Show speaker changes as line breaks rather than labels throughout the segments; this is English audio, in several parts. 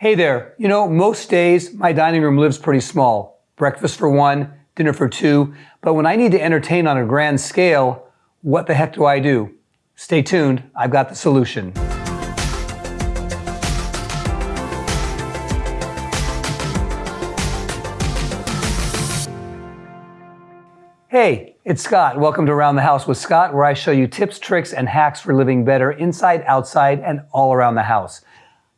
Hey there, you know, most days my dining room lives pretty small. Breakfast for one, dinner for two, but when I need to entertain on a grand scale, what the heck do I do? Stay tuned, I've got the solution. Hey, it's Scott. Welcome to Around the House with Scott, where I show you tips, tricks, and hacks for living better inside, outside, and all around the house.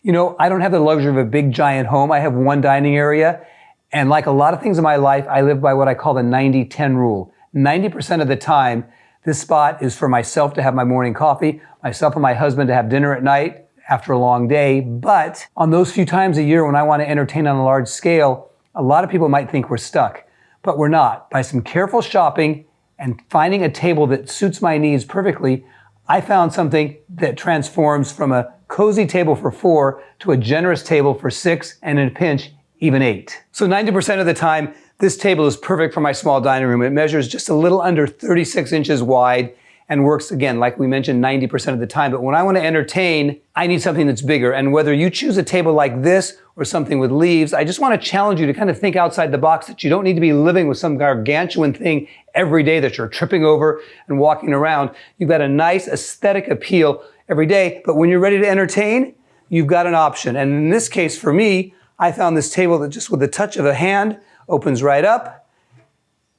You know, I don't have the luxury of a big giant home. I have one dining area. And like a lot of things in my life, I live by what I call the 90-10 rule. 90% of the time, this spot is for myself to have my morning coffee, myself and my husband to have dinner at night after a long day. But on those few times a year when I want to entertain on a large scale, a lot of people might think we're stuck but we're not. By some careful shopping and finding a table that suits my needs perfectly, I found something that transforms from a cozy table for four to a generous table for six and in a pinch, even eight. So 90% of the time, this table is perfect for my small dining room. It measures just a little under 36 inches wide and works again, like we mentioned, 90% of the time. But when I want to entertain, I need something that's bigger. And whether you choose a table like this or something with leaves, I just want to challenge you to kind of think outside the box that you don't need to be living with some gargantuan thing every day that you're tripping over and walking around. You've got a nice aesthetic appeal every day. But when you're ready to entertain, you've got an option. And in this case, for me, I found this table that just with the touch of a hand opens right up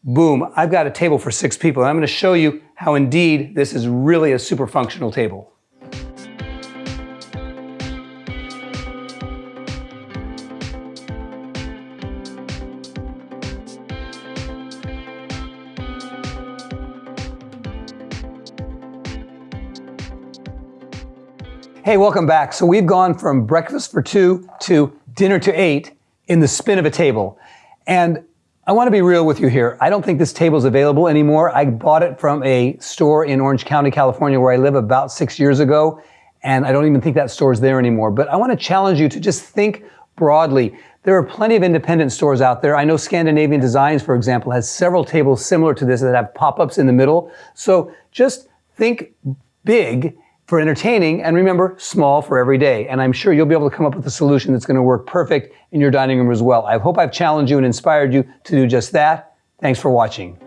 boom, I've got a table for six people. And I'm going to show you how indeed this is really a super functional table. Hey, welcome back. So we've gone from breakfast for two to dinner to eight in the spin of a table. And I want to be real with you here. I don't think this table is available anymore. I bought it from a store in Orange County, California, where I live about six years ago, and I don't even think that store is there anymore. But I want to challenge you to just think broadly. There are plenty of independent stores out there. I know Scandinavian Designs, for example, has several tables similar to this that have pop-ups in the middle. So just think big for entertaining and remember small for every day. And I'm sure you'll be able to come up with a solution that's going to work perfect in your dining room as well. I hope I've challenged you and inspired you to do just that. Thanks for watching.